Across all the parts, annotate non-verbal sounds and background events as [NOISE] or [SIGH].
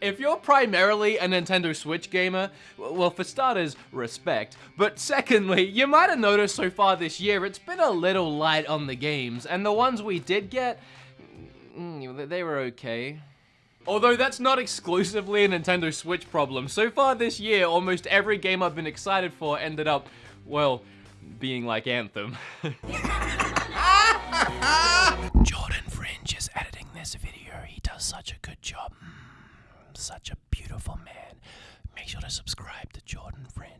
If you're primarily a Nintendo Switch gamer, well for starters, respect, but secondly, you might have noticed so far this year it's been a little light on the games, and the ones we did get, mm, they were okay. Although that's not exclusively a Nintendo Switch problem, so far this year almost every game I've been excited for ended up, well, being like Anthem. [LAUGHS] Jordan Fringe is editing this video, he does such a good job such a beautiful man. Make sure to subscribe to Jordan Fringe.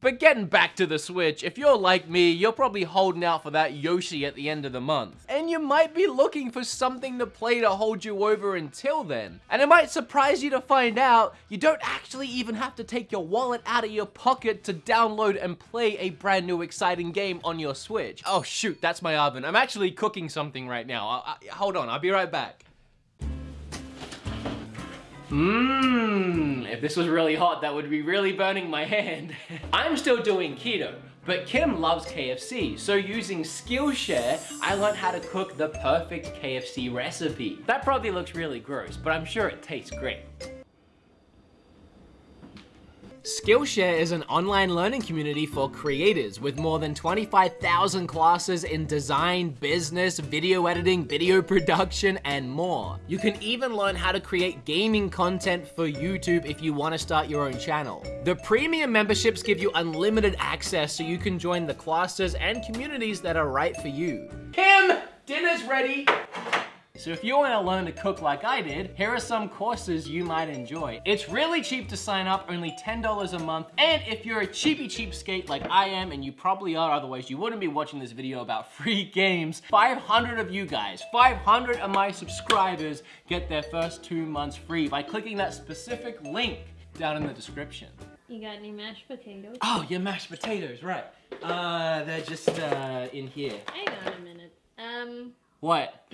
But getting back to the Switch, if you're like me, you're probably holding out for that Yoshi at the end of the month. And you might be looking for something to play to hold you over until then. And it might surprise you to find out you don't actually even have to take your wallet out of your pocket to download and play a brand new exciting game on your Switch. Oh shoot, that's my oven. I'm actually cooking something right now. I, I, hold on, I'll be right back. Mmm, if this was really hot, that would be really burning my hand. [LAUGHS] I'm still doing keto, but Kim loves KFC, so using Skillshare, I learned how to cook the perfect KFC recipe. That probably looks really gross, but I'm sure it tastes great. Skillshare is an online learning community for creators with more than 25,000 classes in design, business, video editing, video production, and more. You can even learn how to create gaming content for YouTube if you want to start your own channel. The premium memberships give you unlimited access so you can join the classes and communities that are right for you. Kim, dinner's ready. So if you want to learn to cook like I did, here are some courses you might enjoy. It's really cheap to sign up, only $10 a month, and if you're a cheapy cheapskate like I am, and you probably are, otherwise you wouldn't be watching this video about [LAUGHS] free games, 500 of you guys, 500 of my subscribers get their first two months free by clicking that specific link down in the description. You got any mashed potatoes? Oh, your mashed potatoes, right. Uh, they're just, uh, in here. Hang on a minute. Um... What?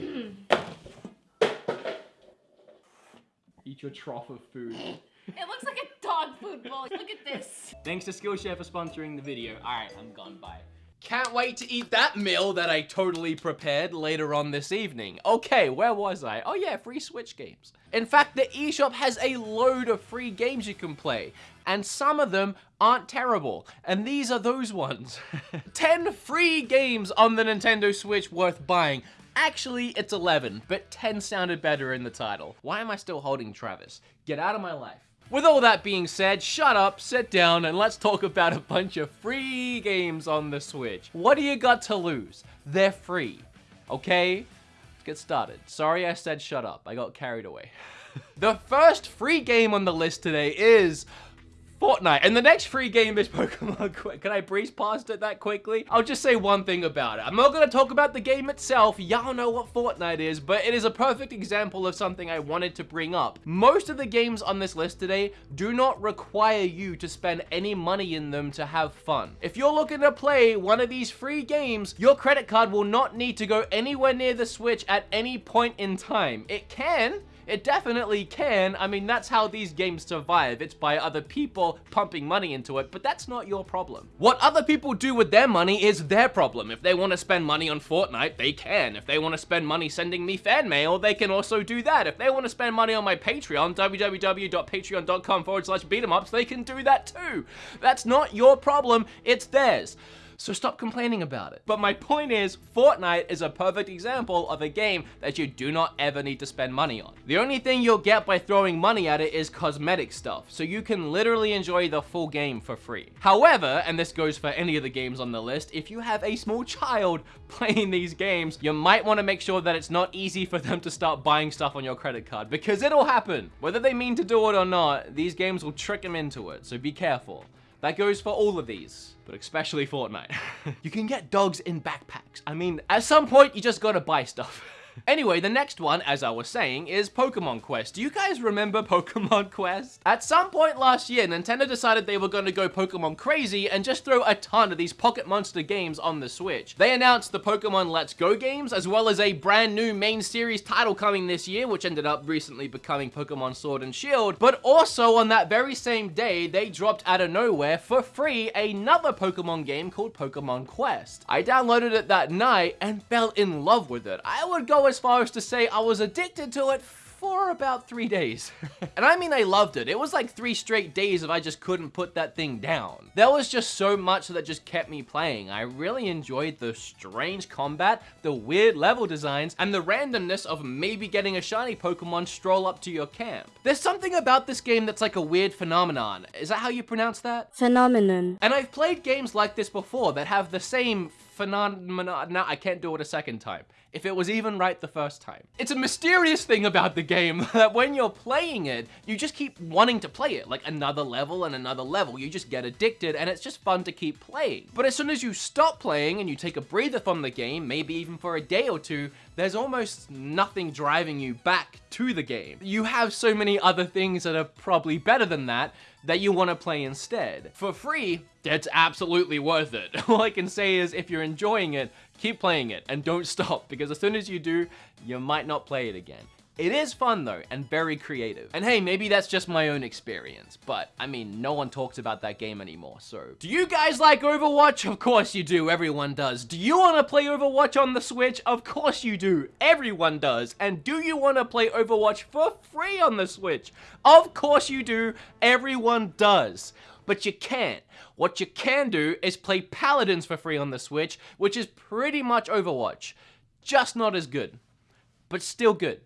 Eat your trough of food. [LAUGHS] It looks like a dog food bowl. Look at this. Thanks to Skillshare for sponsoring the video. Alright, I'm gone. Bye. Can't wait to eat that meal that I totally prepared later on this evening. Okay, where was I? Oh yeah, free Switch games. In fact, the eShop has a load of free games you can play, and some of them aren't terrible, and these are those ones. [LAUGHS] 10 free games on the Nintendo Switch worth buying. Actually, it's 11, but 10 sounded better in the title. Why am I still holding Travis? Get out of my life. With all that being said, shut up, sit down, and let's talk about a bunch of free games on the Switch. What do you got to lose? They're free, okay? Let's get started. Sorry I said shut up, I got carried away. [LAUGHS] the first free game on the list today is Fortnite. And the next free game is [LAUGHS] Pokemon. Can I breeze past it that quickly? I'll just say one thing about it. I'm not going to talk about the game itself. Y'all know what Fortnite is, but it is a perfect example of something I wanted to bring up. Most of the games on this list today do not require you to spend any money in them to have fun. If you're looking to play one of these free games, your credit card will not need to go anywhere near the Switch at any point in time. It can, it definitely can. I mean, that's how these games survive. It's by other people pumping money into it, but that's not your problem. What other people do with their money is their problem. If they want to spend money on Fortnite, they can. If they want to spend money sending me fan mail, they can also do that. If they want to spend money on my Patreon, www.patreon.com forward slash they can do that too. That's not your problem, it's theirs so stop complaining about it. But my point is, Fortnite is a perfect example of a game that you do not ever need to spend money on. The only thing you'll get by throwing money at it is cosmetic stuff, so you can literally enjoy the full game for free. However, and this goes for any of the games on the list, if you have a small [LAUGHS] child playing these games, you might want to make sure that it's not easy for them to start buying stuff on your credit card, because it'll happen. Whether they mean to do it or not, these games will trick them into it, so be careful. That goes for all of these, but especially Fortnite. [LAUGHS] you can get dogs in backpacks. I mean, at some point, you just gotta buy stuff. [LAUGHS] Anyway, the next one, as I was saying, is Pokemon Quest. Do you guys remember [LAUGHS] Pokemon Quest? At some point last year, Nintendo decided they were going to go Pokemon crazy and just throw a ton of these Pocket Monster games on the Switch. They announced the Pokemon Let's Go games, as well as a brand new main series title coming this year, which ended up recently becoming Pokemon Sword and Shield. But also on that very same day, they dropped out of nowhere for free another Pokemon game called Pokemon Quest. I downloaded it that night and fell in love with it. I would go as far as to say I was addicted to it for about three days. [LAUGHS] and I mean, I loved it. It was like three straight days of I just couldn't put that thing down. There was just so much that just kept me playing. I really enjoyed the strange combat, the weird level designs, and the randomness of maybe getting a shiny Pokemon stroll up to your camp. There's something about this game that's like a weird phenomenon. Is that how you pronounce that? Phenomenon. And I've played games like this before that have the same phenomenon. No, I can't do it a second time. If it was even right the first time. It's a mysterious thing about the game [LAUGHS] that when you're playing it, you just keep wanting to play it, like another level and another level. You just get addicted and it's just fun to keep playing. But as soon as you stop playing and you take a breather from the game, maybe even for a day or two, there's almost nothing driving you back to the game. You have so many other things that are probably better than that, that you want to play instead. For free, that's absolutely worth it. [LAUGHS] All I can say is if you're enjoying it, keep playing it and don't [LAUGHS] stop because as soon as you do, you might not play it again. It is fun though, and very creative. And hey, maybe that's just my own experience, but I mean, no one talks about that game anymore, so. Do you guys like Overwatch? Of course you do, everyone does. Do you wanna play Overwatch on the Switch? Of course you do, everyone does. And do you wanna play Overwatch for free on the Switch? Of course you do, everyone does but you can't. What you can do is play Paladins for free on the Switch, which is pretty much Overwatch. Just not as good, but still good.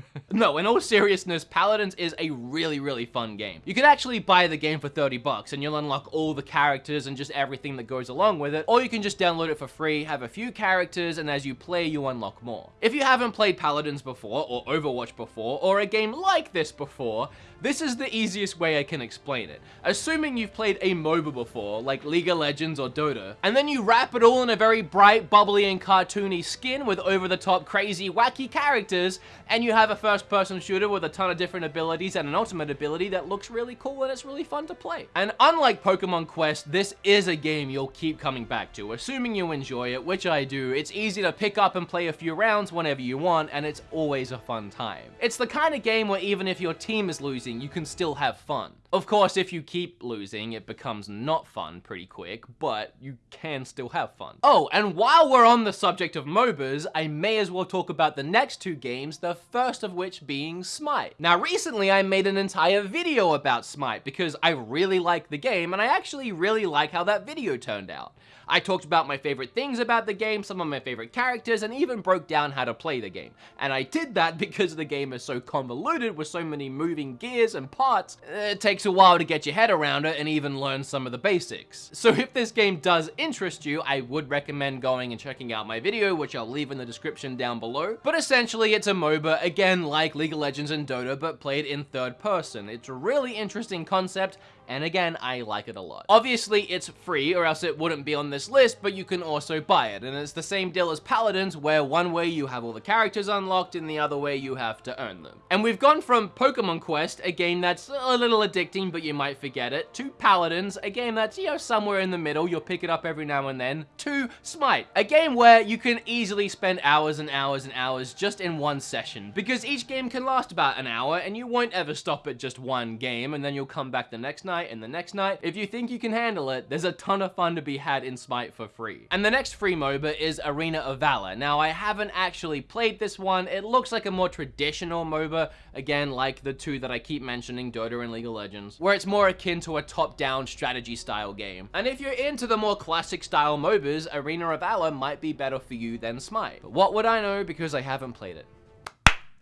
[LAUGHS] no, in all seriousness, Paladins is a really, really fun game. You can actually buy the game for 30 bucks and you'll unlock all the characters and just everything that goes along with it, or you can just download it for free, have a few characters, and as you play, you unlock more. If you haven't played Paladins before, or Overwatch before, or a game like this before, this is the easiest way I can explain it. Assuming you've played a MOBA before, like League of Legends or Dota, and then you wrap it all in a very bright, bubbly, and cartoony skin with over-the-top, crazy, wacky characters, and you have a first-person shooter with a ton of different abilities and an ultimate ability that looks really cool and it's really fun to play. And unlike Pokemon Quest, this is a game you'll keep coming back to, assuming you enjoy it, which I do. It's easy to pick up and play a few rounds whenever you want, and it's always a fun time. It's the kind of game where even if your team is losing, you can still have fun. Of course, if you keep losing, it becomes not fun pretty quick, but you can still have fun. Oh, and while we're on the subject of MOBAs, I may as well talk about the next two games, the first of which being Smite. Now, recently I made an entire video about Smite because I really like the game, and I actually really like how that video turned out. I talked about my favorite things about the game, some of my favorite characters, and even broke down how to play the game. And I did that [LAUGHS] because the game is so convoluted with so many moving gears and parts, it takes a while to get your head around it and even learn some of the basics. So if this game does interest you, I would recommend going and checking out my video, which I'll leave in the description down below. But essentially, it's a MOBA, again like League of Legends and Dota, but played in third person. It's a really interesting concept, and again, I like it a lot. Obviously, it's free, or else it wouldn't be on this list, but you can also buy it, and it's the same deal as Paladins, where one way you have all the characters unlocked, and the other way you have to earn them. And we've gone from Pokemon Quest, a game that's a little addicting, but you might forget it, To Paladins, a game that's, you know, somewhere in the middle, you'll pick it up every now and then, To Smite, a game where you can easily spend hours and hours and hours just in one session, because each game can last about an hour, and you won't ever stop at just one game, and then you'll come back the next night, and the next night. If you think you can handle it, there's a ton of fun to be had in Smite for free. And the next free MOBA is Arena of Valor. Now, I haven't actually played this one. It looks like a more traditional MOBA, again, like the two that I keep mentioning, Dota and League of Legends, where it's more akin to a top-down strategy style game. And if you're into the more classic style MOBAs, Arena of Valor might be better for you than Smite. But what would I know because I haven't played it?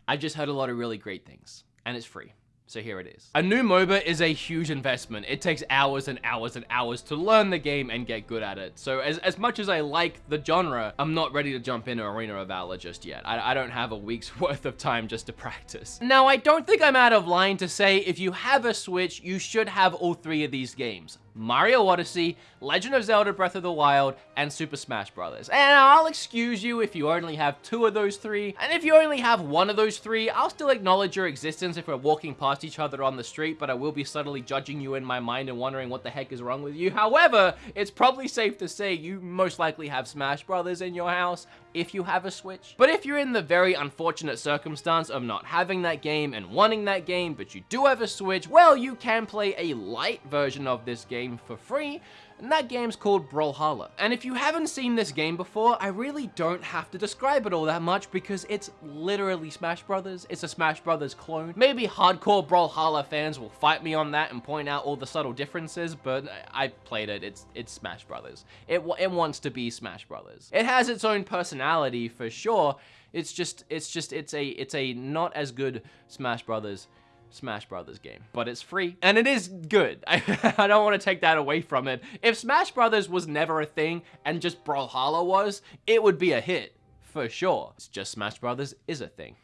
I just heard a lot of really great things, and it's free. So here it is. A new MOBA is a huge investment. It takes hours and hours and hours to learn the game and get good at it. So as, as much as I like the genre, I'm not ready to jump into Arena of Valor just yet. I, I don't have a week's [LAUGHS] worth of time just to practice. Now, I don't think I'm out of line to say if you have a Switch, you should have all three of these games. Mario Odyssey, Legend of Zelda Breath of the Wild, and Super Smash Bros. And I'll excuse you if you only have two of those three, and if you only have one of those three, I'll still acknowledge your existence if we're walking past each other on the street, but I will be subtly judging you in my mind and wondering what the heck is wrong with you. However, it's probably safe to say you most likely have Smash Brothers in your house if you have a Switch. But if you're in the very unfortunate circumstance of not having that game and wanting that game, but you do have a Switch, well, you can play a light version of this game for free, and that game's called Brawlhalla. And if you haven't seen this game before, I really don't have to describe it all that much because it's literally Smash Brothers. It's a Smash Brothers clone. Maybe hardcore Brawlhalla fans will fight me on that and point out all the subtle differences, but I played it. It's it's Smash Brothers. It, it wants to be Smash Brothers. It has its own personality for sure. It's just, it's just, it's a, it's a not as good Smash Brothers Smash Brothers game, but it's free and it is good. I, [LAUGHS] I don't want to take that away from it. If Smash Brothers was never a thing and just Brawlhalla was, it would be a hit for sure. It's just Smash Brothers is a thing.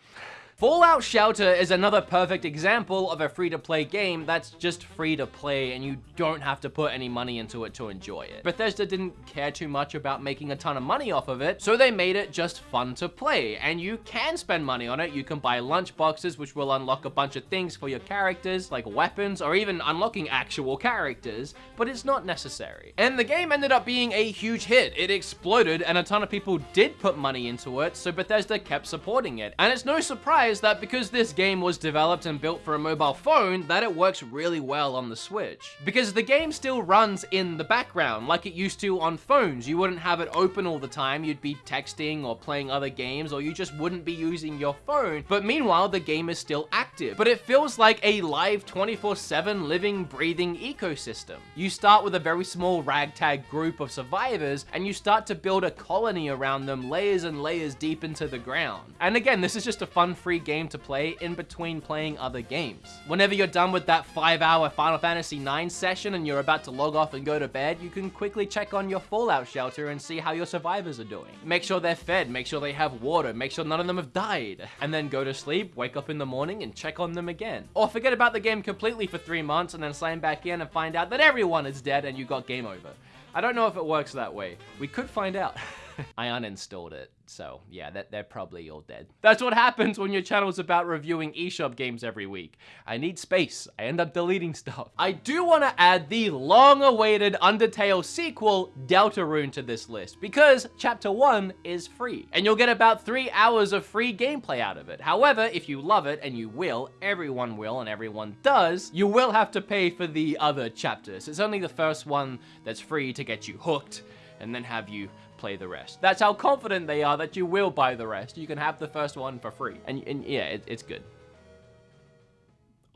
Fallout Shelter is another perfect example of a free-to-play game that's just free to play and you don't have to put any money into it to enjoy it. Bethesda didn't care too much about making a ton of money off of it, so they made it just fun to play, and you can spend money on it. You can buy lunch boxes, which will unlock a bunch of things for your characters, like weapons, or even unlocking actual characters, but it's not necessary. And the game ended up being a huge hit. It exploded, and a ton of people did put money into it, so Bethesda kept supporting it. And it's no surprise is that because this game was developed and built for a mobile phone, that it works really well on the Switch. Because the game still runs in the background, like it used to on phones. You wouldn't have it open all the time, you'd be texting or playing other games, or you just wouldn't be using your phone. But meanwhile, the game is still active. But it feels like a live 24-7 living, breathing ecosystem. You start with a very small ragtag group of survivors, and you start to build a colony around them layers and layers deep into the ground. And again, this is just a fun, free free game to play in between playing other games. Whenever you're done with that 5 hour Final Fantasy IX session and you're about to log off and go to bed, you can quickly check on your Fallout shelter and see how your survivors are doing. Make sure they're fed, make sure they have water, make sure none of them have died, and then go to sleep, wake up in the morning and check on them again. Or forget about the game completely for 3 months and then sign back in and find out that everyone is dead and you got game over. I don't know if it works that way. We could find out. [LAUGHS] [LAUGHS] I uninstalled it. So yeah, that they're probably all dead. That's what happens when your channel's about reviewing eShop games every week. I need space. I end up deleting stuff. I do want to add the long-awaited Undertale sequel, Deltarune, to this list because Chapter 1 is free, and you'll get about 3 hours of free gameplay out of it. However, if you love it, and you will, everyone will, and everyone does, you will have to pay for the other chapters. It's only the first one that's free to get you hooked, and then have you play the rest. That's how confident they are that you will buy the rest. You can have the first one for free. And, and yeah, it, it's good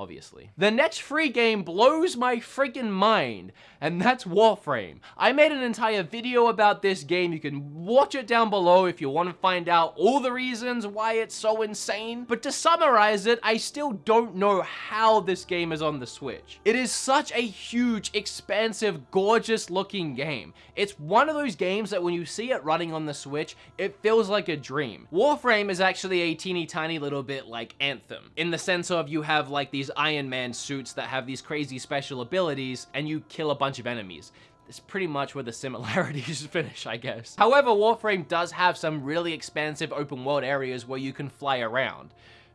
obviously. The next free game blows my freaking mind, and that's Warframe. I made an entire video about this game. You can watch it down below if you want to find out all the reasons why it's so insane. But to summarize it, I still don't know how this game is on the Switch. It is such a huge, expansive, gorgeous looking game. It's one of those games that when you see it running on the Switch, it feels like a dream. Warframe is actually a teeny tiny little bit like Anthem, in the sense of you have like these Iron Man suits that have these crazy special abilities, and you kill a bunch of enemies. It's pretty much where the similarities [LAUGHS] finish, I guess. However, Warframe does have some really expansive open world areas where you can fly around.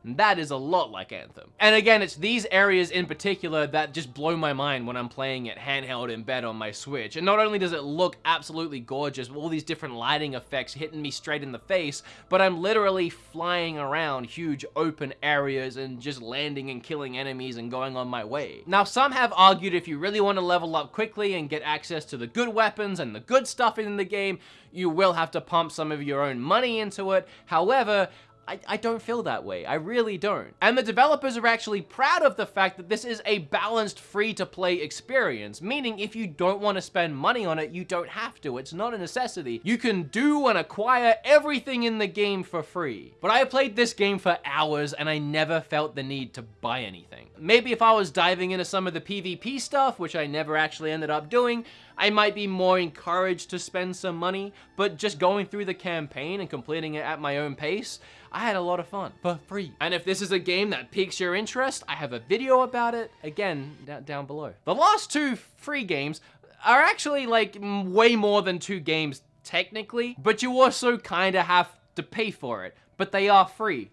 And that is a lot like Anthem. And again, it's these areas in particular that just blow my mind when I'm playing it handheld in bed on my Switch. And not only does it look absolutely gorgeous with all these different lighting effects hitting me straight in the face, but I'm literally flying around huge open areas and just landing and killing enemies and going on my way. Now, some have argued if you really want to level up quickly and get access to the good weapons and the good stuff in the game, you will have to pump some of your own money into it. However, I, I don't feel that way. I really don't. And the developers are actually proud of the fact that this is a balanced free-to-play experience, meaning if you don't want to spend money on it, you don't have to. It's not a necessity. You can do and acquire everything in the game for free. But I played this game for hours and I never felt the need to buy anything. Maybe if I was diving into some of the PvP stuff, which I never actually ended up doing, I might be more encouraged to spend some money, but just going through the campaign and completing it at my own pace, I had a lot of fun for free. And if this is a game that piques your interest, I have a video about it, again, down below. The last two free games are actually like way more than two games technically, but you also kind of have to pay for it, but they are free.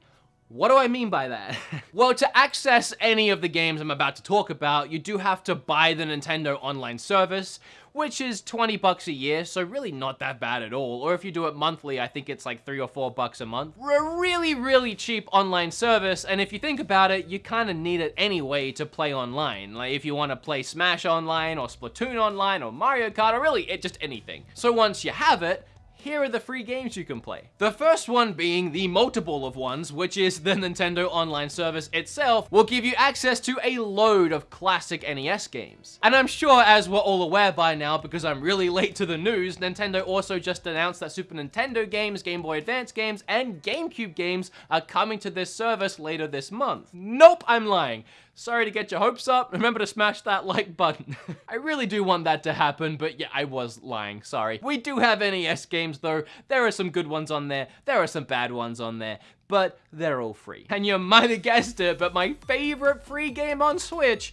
What do I mean by that? [LAUGHS] well, to access any of the games I'm about to talk about, you do have to buy the Nintendo Online service, which is 20 bucks a year, so really not that bad at all. Or if you do it monthly, I think it's like 3 or 4 bucks a month. A really, really cheap online service, and if you think about it, you kind of need it anyway to play online. Like if you want to play Smash online, or Splatoon online, or Mario Kart, or really it, just anything. So once you have it, here are the free games you can play. The first one being the multiple of ones, which is the Nintendo Online service itself, will give you access to a load of classic NES games. And I'm sure as we're all aware by now, because I'm really late to the news, Nintendo also just announced that Super Nintendo games, Game Boy Advance games, and GameCube games are coming to this service later this month. Nope, I'm lying. Sorry to get your hopes up. Remember to smash that like button. [LAUGHS] I really do want that to happen, but yeah, I was lying. Sorry. We do have NES games though. There are some good ones on there. There are some bad ones on there but they're all free. And you might have guessed it, but my favorite free game on Switch,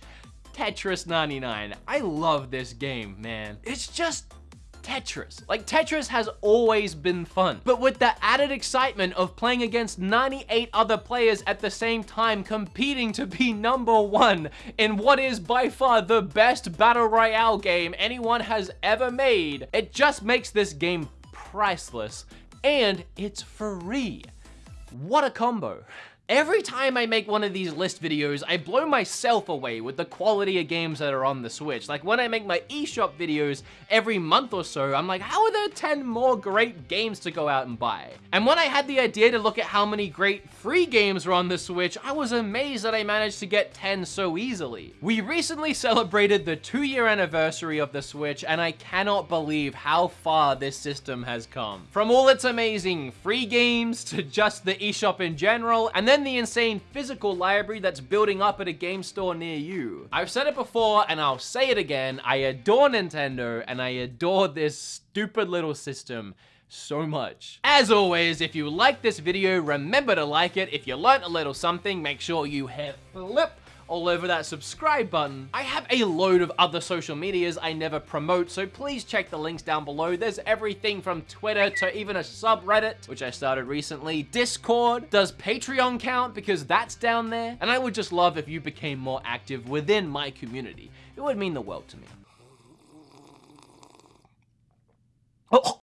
Tetris 99. I love this game, man. It's just Tetris. Like, Tetris has always been fun, but with the added excitement of playing against 98 other players at the same time competing to be number one in what is by far the best Battle Royale game anyone has ever made, it just makes this game priceless, and it's free. What a combo. Every time I make one of these list videos, I blow myself away with the quality of games that are on the Switch. Like when I make my eShop videos every month or so, I'm like, how are there 10 more great games to go out and buy? And when I had the idea to look at how many great free games were on the Switch, I was amazed that I managed to get 10 so easily. We recently celebrated the two year anniversary of the Switch, and I cannot believe how far this system has come. From all its amazing free games to just the eShop in general, and then the insane physical library that's building up at a game store near you. I've said it before and I'll say it again, I adore Nintendo and I adore this stupid little system so much. As always, if you like this video, remember to like it. If you learned a little something, make sure you hit flip all over that subscribe button. I have a load of other social medias I never promote, so please check the links down below. There's everything from Twitter to even a subreddit, which I started recently. Discord. Does Patreon count? Because that's down there. And I would just love if you became more active within my community. It would mean the world to me. Oh,